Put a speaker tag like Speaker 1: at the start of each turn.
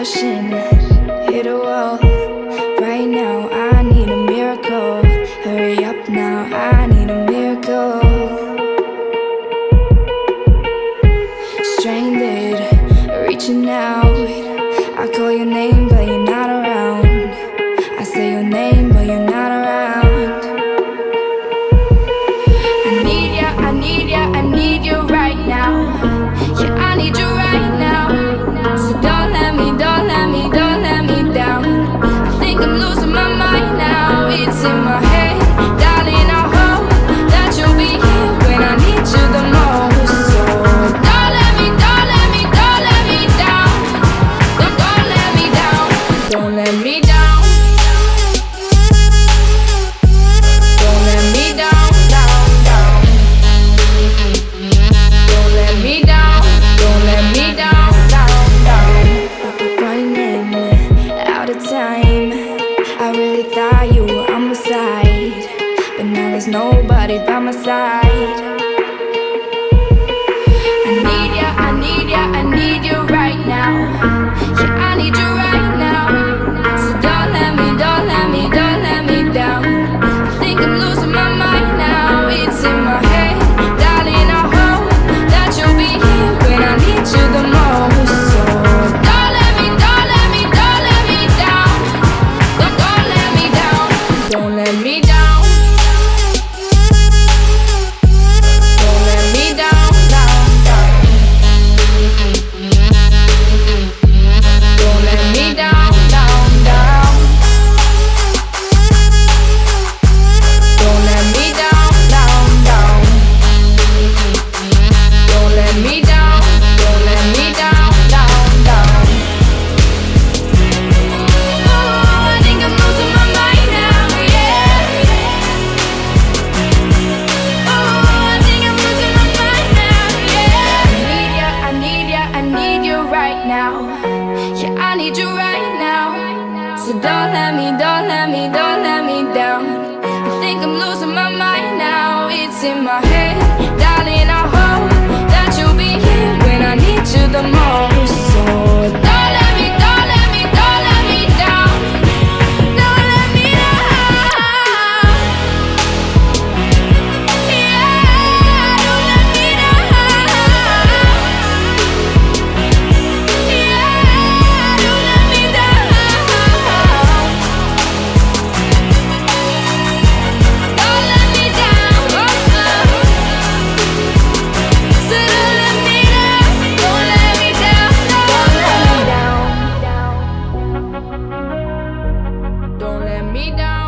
Speaker 1: crashing Hit a wall. Right now I need a miracle. Hurry up now I need nobody by my side. So don't let me, don't let me, don't let me down. I think I'm losing my mind now. It's in my head, darling, I hope That you'll be here when I need you the most. So me down.